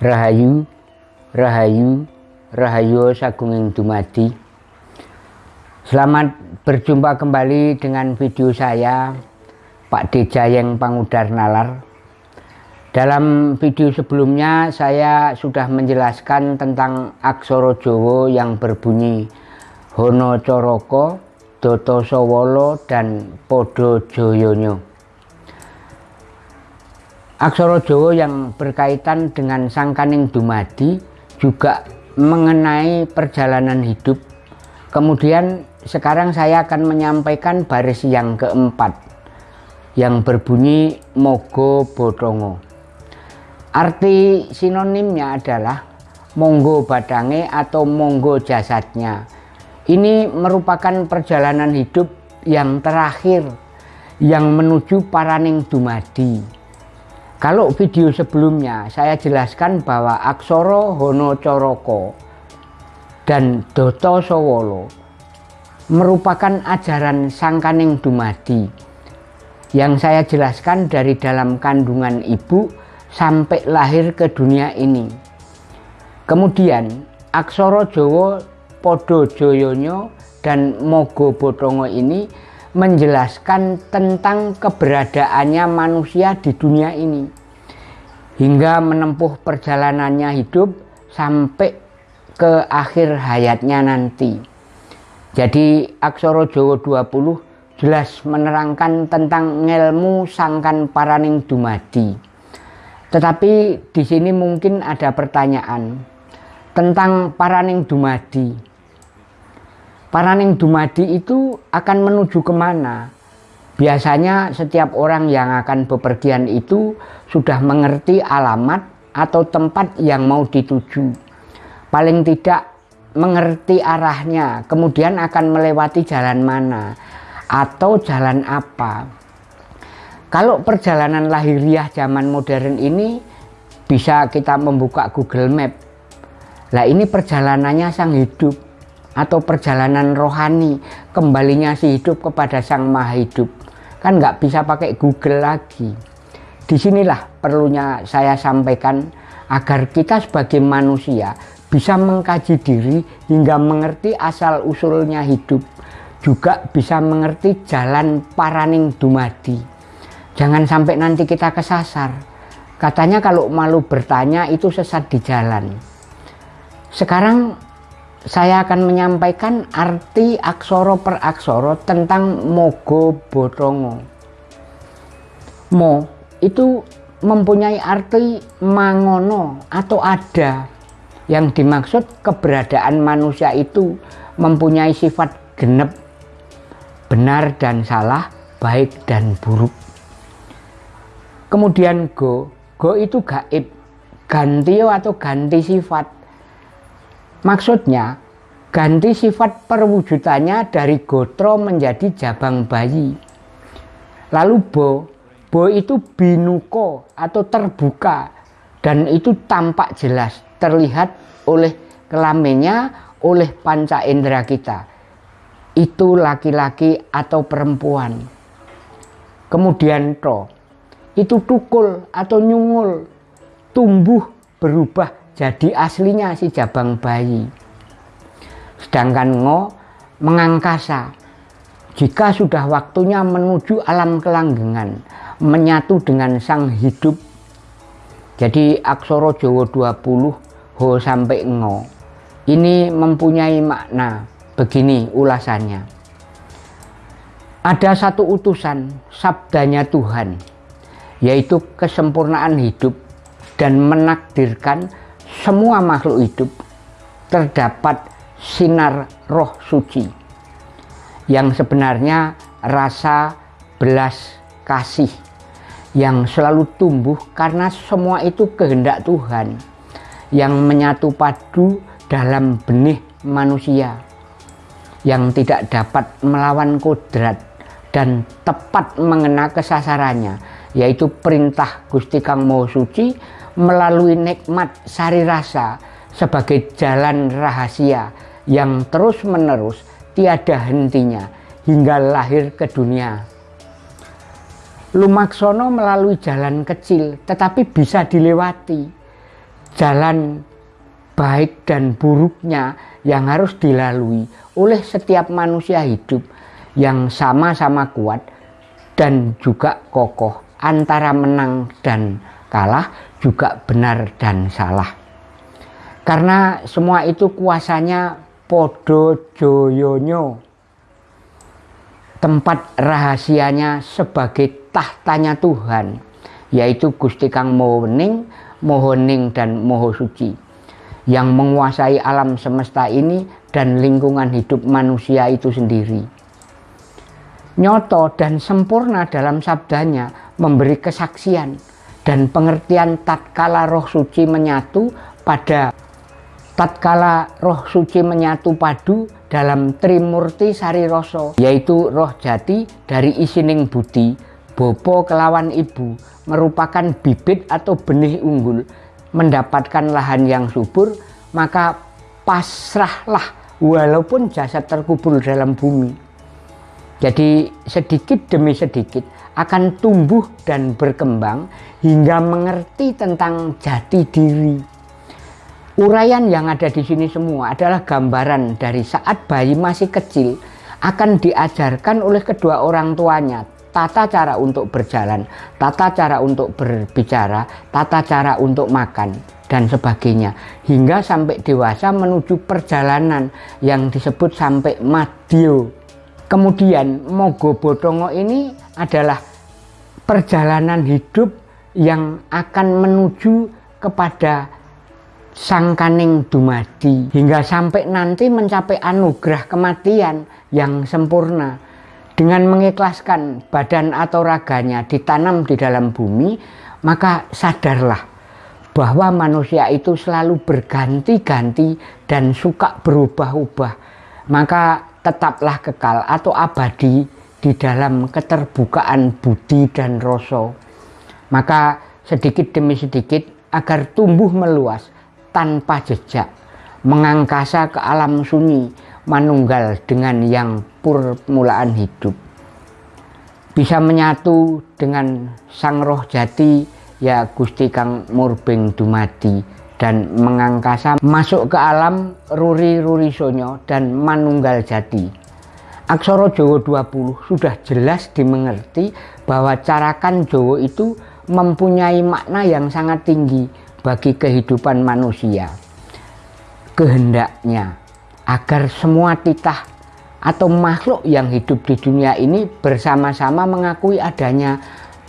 Rahayu, Rahayu, Rahayu Sagunging Dumadi. Selamat berjumpa kembali dengan video saya, Pak Dejayeng Pangudar Nalar. Dalam video sebelumnya saya sudah menjelaskan tentang aksara Jawa yang berbunyi Hono Coroko, Doto Sowolo, dan Podo Joyonyo. Aksara Jawa yang berkaitan dengan Sangkaning Dumadi juga mengenai perjalanan hidup. Kemudian sekarang saya akan menyampaikan baris yang keempat yang berbunyi Mogo Bodongo. Arti sinonimnya adalah monggo badange atau monggo jasadnya. Ini merupakan perjalanan hidup yang terakhir yang menuju Paraning Dumadi. Kalau video sebelumnya saya jelaskan bahwa Aksoro Hono Coroko dan Doto Sowolo merupakan ajaran Sangkaning Dumadi yang saya jelaskan dari dalam kandungan ibu sampai lahir ke dunia ini. Kemudian Aksoro Jowo Podo Joyonyo dan Mogo Botongo ini menjelaskan tentang keberadaannya manusia di dunia ini hingga menempuh perjalanannya hidup sampai ke akhir hayatnya nanti. Jadi Aksara Jawa 20 jelas menerangkan tentang ilmu sangkan paraning dumadi. Tetapi di sini mungkin ada pertanyaan tentang paraning dumadi. Paraning Dumadi itu akan menuju ke mana? Biasanya setiap orang yang akan bepergian itu sudah mengerti alamat atau tempat yang mau dituju. Paling tidak mengerti arahnya, kemudian akan melewati jalan mana atau jalan apa. Kalau perjalanan lahiriah zaman modern ini bisa kita membuka Google Map. Lah ini perjalanannya sang hidup atau perjalanan rohani kembalinya si hidup kepada sang maha hidup. Kan nggak bisa pakai Google lagi. Di sinilah perlunya saya sampaikan agar kita sebagai manusia bisa mengkaji diri hingga mengerti asal usulnya hidup juga bisa mengerti jalan paraning dumadi. Jangan sampai nanti kita kesasar. Katanya kalau malu bertanya itu sesat di jalan. Sekarang saya akan menyampaikan arti aksoro per aksoro tentang mogo botongo. Mo itu mempunyai arti mangono atau ada. Yang dimaksud keberadaan manusia itu mempunyai sifat genep benar dan salah baik dan buruk. Kemudian go go itu gaib ganti atau ganti sifat Maksudnya, ganti sifat perwujudannya dari gotro menjadi jabang bayi. Lalu bo, bo itu binuko atau terbuka dan itu tampak jelas terlihat oleh kelaminnya oleh panca indera kita. Itu laki-laki atau perempuan. Kemudian to, itu tukul atau nyungul, tumbuh berubah jadi aslinya si jabang bayi. Sedangkan ngo mengangkasa. Jika sudah waktunya menuju alam kelanggengan menyatu dengan sang hidup. Jadi aksoro Jawa 20 ho sampai ngo. Ini mempunyai makna. Begini ulasannya. Ada satu utusan sabdanya Tuhan yaitu kesempurnaan hidup dan menakdirkan semua makhluk hidup terdapat sinar roh suci yang sebenarnya rasa belas kasih yang selalu tumbuh karena semua itu kehendak Tuhan yang menyatu padu dalam benih manusia yang tidak dapat melawan kodrat dan tepat mengena kesasarannya yaitu perintah Gusti Kang Maha Suci melalui nikmat sari rasa sebagai jalan rahasia yang terus-menerus tiada hentinya hingga lahir ke dunia. Lumaksono melalui jalan kecil tetapi bisa dilewati. jalan baik dan buruknya yang harus dilalui oleh setiap manusia hidup yang sama-sama kuat dan juga kokoh antara menang dan kalah juga benar dan salah karena semua itu kuasanya podo joyonyo tempat rahasianya sebagai tahtanya Tuhan yaitu Gusti Kang Mohoning, Mohoning dan Moho Suci yang menguasai alam semesta ini dan lingkungan hidup manusia itu sendiri. Nyoto dan sempurna dalam sabdanya memberi kesaksian dan pengertian tatkala roh suci menyatu pada tatkala roh suci menyatu padu dalam Trimurti Sari Roso yaitu roh jati dari isining budi bopo kelawan ibu merupakan bibit atau benih unggul mendapatkan lahan yang subur maka pasrahlah walaupun jasad terkubur dalam bumi. Jadi sedikit demi sedikit akan tumbuh dan berkembang hingga mengerti tentang jati diri. Uraian yang ada di sini semua adalah gambaran dari saat bayi masih kecil akan diajarkan oleh kedua orang tuanya. Tata cara untuk berjalan, tata cara untuk berbicara, tata cara untuk makan dan sebagainya. Hingga sampai dewasa menuju perjalanan yang disebut sampai madio. Kemudian Mogo Bodongo ini adalah perjalanan hidup yang akan menuju kepada sangkaning dumadi. Hingga sampai nanti mencapai anugerah kematian yang sempurna. Dengan mengikhlaskan badan atau raganya ditanam di dalam bumi maka sadarlah bahwa manusia itu selalu berganti-ganti dan suka berubah-ubah. Maka tetaplah kekal atau abadi di dalam keterbukaan budi dan rasa maka sedikit demi sedikit agar tumbuh meluas tanpa jejak, mengangkasa ke alam sunyi, manunggal dengan yang permulaan hidup. Bisa menyatu dengan sang roh jati, ya Gusti Kang Murbeng Dumadi, dan mengangkasa masuk ke alam ruri-ruri sonyo dan manunggal jati. Aksara Jawa 20 sudah jelas dimengerti bahwa carakan Jawa itu mempunyai makna yang sangat tinggi bagi kehidupan manusia. Kehendaknya agar semua titah atau makhluk yang hidup di dunia ini bersama-sama mengakui adanya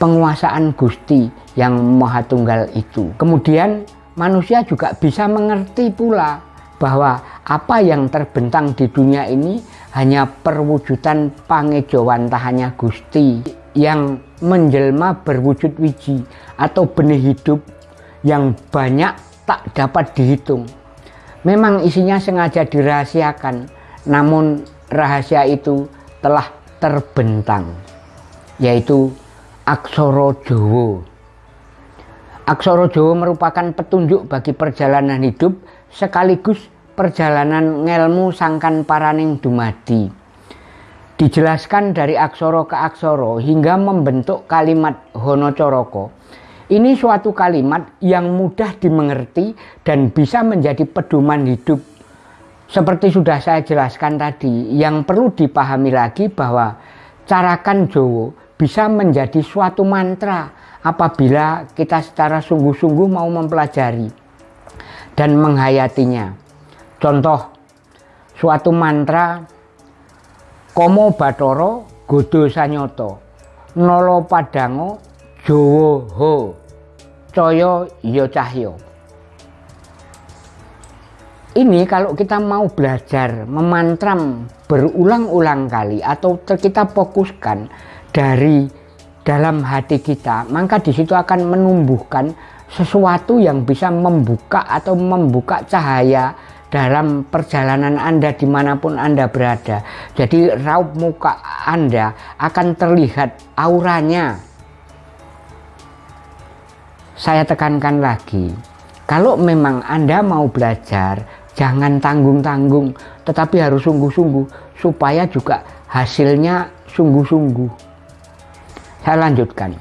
penguasaan Gusti yang Maha Tunggal itu. Kemudian manusia juga bisa mengerti pula bahwa apa yang terbentang di dunia ini hanya perwujudan pangejawan tahannya Gusti yang menjelma berwujud wiji atau benih hidup yang banyak tak dapat dihitung. Memang isinya sengaja dirahasiakan, namun rahasia itu telah terbentang, yaitu Aksoro Jowo. Aksoro Jowo merupakan petunjuk bagi perjalanan hidup sekaligus perjalanan ngelmu sangkan paraning dumadi. Dijelaskan dari aksoro ke aksoro hingga membentuk kalimat Hono Coroko ini suatu kalimat yang mudah dimengerti dan bisa menjadi pedoman hidup. Seperti sudah saya jelaskan tadi, yang perlu dipahami lagi bahwa carakan Jowo bisa menjadi suatu mantra apabila kita secara sungguh-sungguh mau mempelajari dan menghayatinya. Contoh, suatu mantra Komo Batoro Godo Sanyoto Nolo Padango Jowo Ho Coyo Yo Cahyo ini kalau kita mau belajar memantram berulang-ulang kali atau kita fokuskan dari dalam hati kita maka di situ akan menumbuhkan sesuatu yang bisa membuka atau membuka cahaya dalam perjalanan Anda di mana pun Anda berada jadi raup muka Anda akan terlihat auranya saya tekankan lagi, kalau memang Anda mau belajar, jangan tanggung-tanggung, tetapi harus sungguh-sungguh, supaya juga hasilnya sungguh-sungguh. Saya lanjutkan.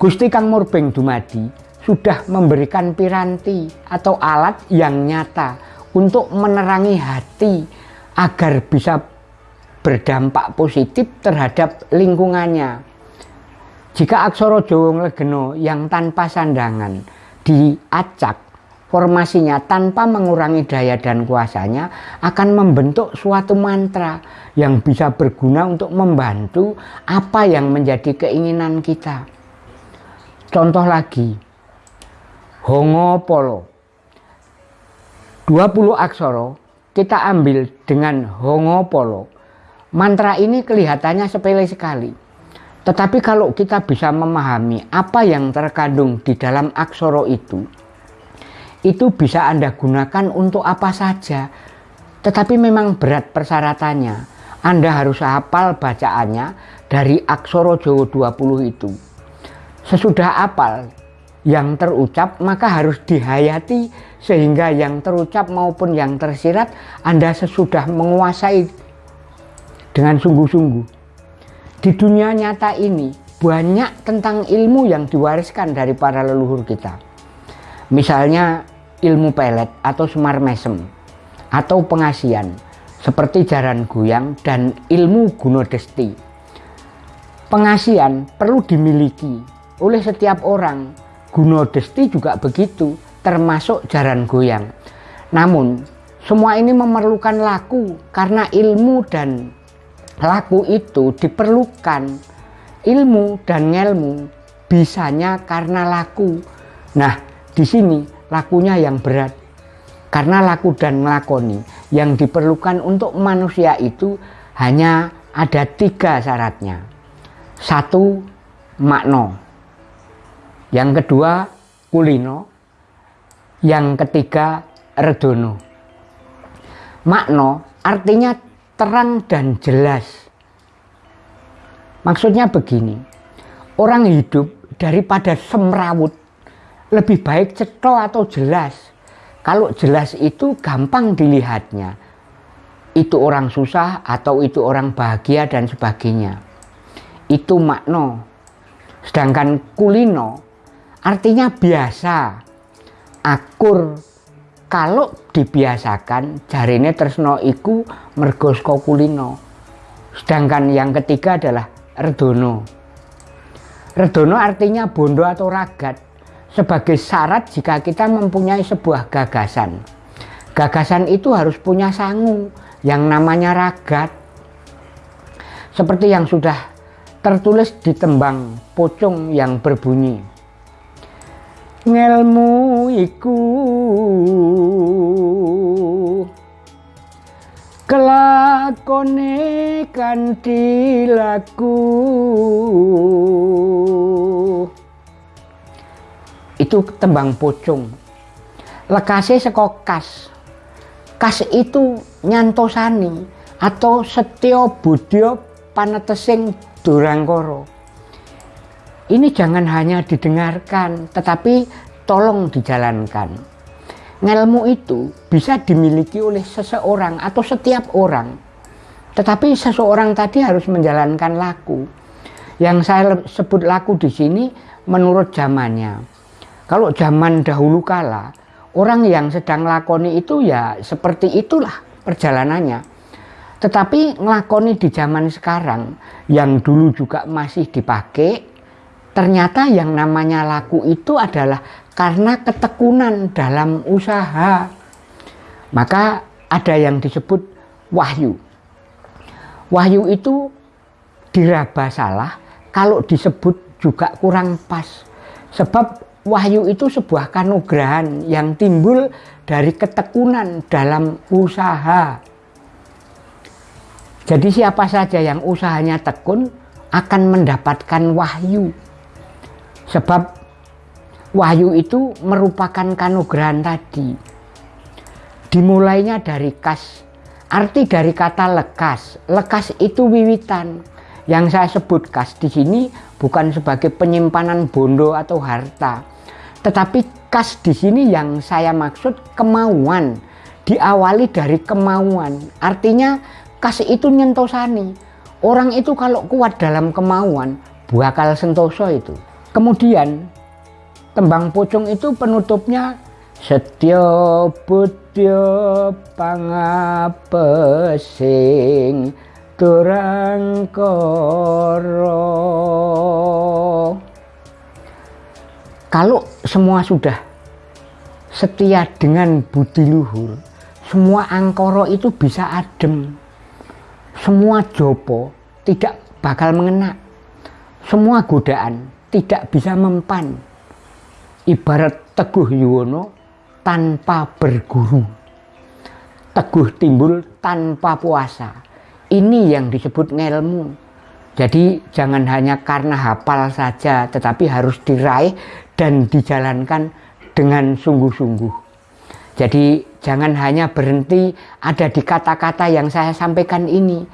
Gusti Kang Murbeng Dumadi sudah memberikan piranti atau alat yang nyata untuk menerangi hati agar bisa berdampak positif terhadap lingkungannya. Jika aksara Jawa Legeno yang tanpa sandangan diacak formasinya tanpa mengurangi daya dan kuasanya akan membentuk suatu mantra yang bisa berguna untuk membantu apa yang menjadi keinginan kita. Contoh lagi, Hongo Polo. 20 aksara kita ambil dengan Hongo Polo. Mantra ini kelihatannya sepele sekali tetapi kalau kita bisa memahami apa yang terkandung di dalam aksoro itu, itu bisa Anda gunakan untuk apa saja. Tetapi memang berat persyaratannya. Anda harus hafal bacaannya dari aksoro Jawa 20 itu. Sesudah hafal yang terucap maka harus dihayati sehingga yang terucap maupun yang tersirat Anda sesudah menguasai dengan sungguh-sungguh. Di dunia nyata ini banyak tentang ilmu yang diwariskan dari para leluhur kita. Misalnya ilmu pelet atau semar mesem atau pengasian seperti jaran goyang dan ilmu gunodesti. Pengasian perlu dimiliki oleh setiap orang. Gunodesti juga begitu, termasuk jaran goyang. Namun, semua ini memerlukan laku karena ilmu dan laku itu diperlukan ilmu dan ngelmu bisanya karena laku nah di sini lakunya yang berat. Karena laku dan melakoni yang diperlukan untuk manusia itu hanya ada tiga syaratnya. Satu makno yang kedua kulino. Yang ketiga redono. Makno artinya terang dan jelas. Maksudnya begini, orang hidup daripada semrawut lebih baik ceto atau jelas. Kalau jelas itu gampang dilihatnya. Itu orang susah atau itu orang bahagia dan sebagainya. Itu makno. Sedangkan kulino artinya biasa, akur, kalau dibiasakan jarine tresno iku mergo kulino sedangkan yang ketiga adalah redono redono artinya bondo atau ragat sebagai syarat jika kita mempunyai sebuah gagasan. Gagasan itu harus punya sangu yang namanya ragat. Seperti yang sudah tertulis di tembang pocong yang berbunyi ngelmu iku. Kelakone itu tembang pocong lekase saka kas itu nyantosani atau setio budya panetesing durangkara ini jangan hanya didengarkan, tetapi tolong dijalankan. Ngelmu itu bisa dimiliki oleh seseorang atau setiap orang. Tetapi seseorang tadi harus menjalankan laku. Yang saya sebut laku di sini menurut zamannya. Kalau zaman dahulu kala, orang yang sedang lakoni itu ya seperti itulah perjalanannya. Tetapi ngelakoni di zaman sekarang yang dulu juga masih dipakai Ternyata yang namanya laku itu adalah karena ketekunan dalam usaha. Maka ada yang disebut wahyu. Wahyu itu diraba salah kalau disebut juga kurang pas. Sebab wahyu itu sebuah kanugrahan yang timbul dari ketekunan dalam usaha. Jadi siapa saja yang usahanya tekun akan mendapatkan wahyu. Sebab wahyu itu merupakan kanugrahan tadi. Dimulainya dari kas. Arti dari kata lekas. Lekas itu wiwitan. Yang saya sebut kas di sini bukan sebagai penyimpanan bondo atau harta. Tetapi kas di sini yang saya maksud kemauan. Diawali dari kemauan. Artinya kas itu nyentosani. Orang itu kalau kuat dalam kemauan, bakal sentoso itu. Kemudian tembang pucung itu penutupnya Setya budya pangapesing turangkara kalau semua sudah setia dengan budi luhur semua angkoro itu bisa adem semua jopo tidak bakal mengena semua godaan tidak bisa mempan ibarat teguh yuwono tanpa berguru. Teguh timbul tanpa puasa. Ini yang disebut ngelmu. Jadi jangan hanya karena hafal saja, tetapi harus diraih dan dijalankan dengan sungguh-sungguh. Jadi jangan hanya berhenti ada di kata-kata yang saya sampaikan ini.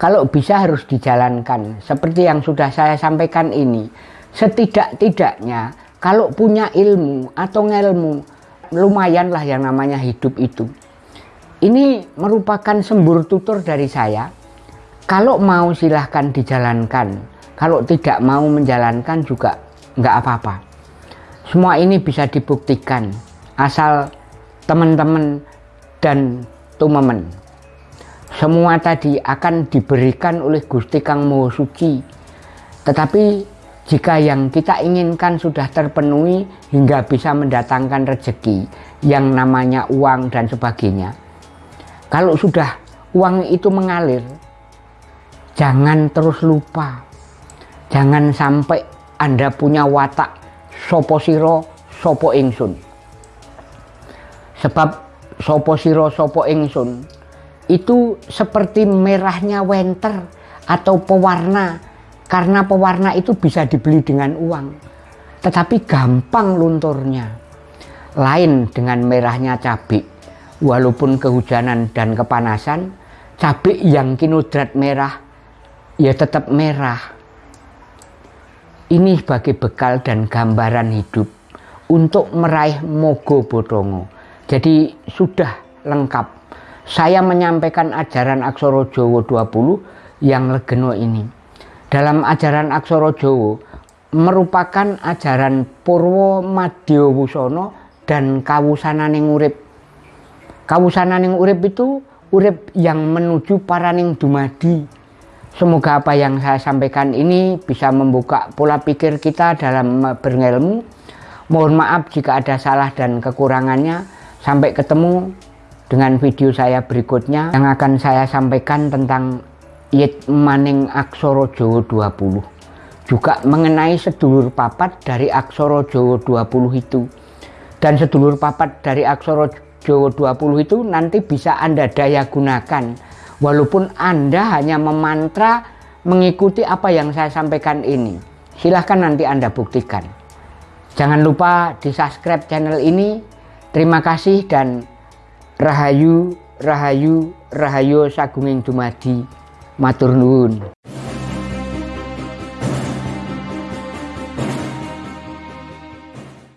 Kalau bisa harus dijalankan seperti yang sudah saya sampaikan ini. Setidak-tidaknya kalau punya ilmu atau ngelmu lumayanlah yang namanya hidup itu. Ini merupakan sembur tutur dari saya. Kalau mau silahkan dijalankan. Kalau tidak mau menjalankan juga nggak apa-apa. Semua ini bisa dibuktikan asal teman-teman dan tumemen. Semua tadi akan diberikan oleh Gusti Kang Moho Suci. Tetapi jika yang kita inginkan sudah terpenuhi hingga bisa mendatangkan rezeki yang namanya uang dan sebagainya. Kalau sudah uang itu mengalir, jangan terus lupa. Jangan sampai Anda punya watak sopo siro sopo ingsun. Sebab sopo siro sopo ingsun itu seperti merahnya wenter atau pewarna karena pewarna itu bisa dibeli dengan uang, tetapi gampang lunturnya. Lain dengan merahnya cabai, walaupun kehujanan dan kepanasan, cabai yang kinodrat merah ya tetap merah. Ini sebagai bekal dan gambaran hidup untuk meraih mogo bodongo. Jadi sudah lengkap. Saya menyampaikan ajaran Aksoro Jowo 20 yang legeno ini dalam ajaran aksara Jawa merupakan ajaran Purwo Madya Wusana dan kawusananing urip. Kawusananing urip itu urip yang menuju paraning dumadi. Semoga apa yang saya sampaikan ini bisa membuka pola pikir kita dalam berilmu. Mohon maaf jika ada salah dan kekurangannya. Sampai ketemu dengan video saya berikutnya yang akan saya sampaikan tentang Yit Maning Aksoro Jawa 20 juga mengenai sedulur papat dari Aksoro Jawa 20 itu dan sedulur papat dari Aksoro Jawa 20 itu nanti bisa Anda daya gunakan walaupun Anda hanya memantra mengikuti apa yang saya sampaikan ini silahkan nanti Anda buktikan. Jangan lupa di subscribe channel ini. Terima kasih dan Rahayu Rahayu Rahayu Sagunging Dumadi. Matur nuwun